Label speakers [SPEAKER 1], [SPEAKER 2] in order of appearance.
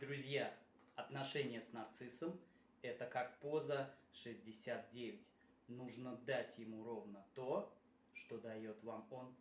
[SPEAKER 1] Друзья, отношения с нарциссом – это как поза 69. Нужно дать ему ровно то, что дает вам он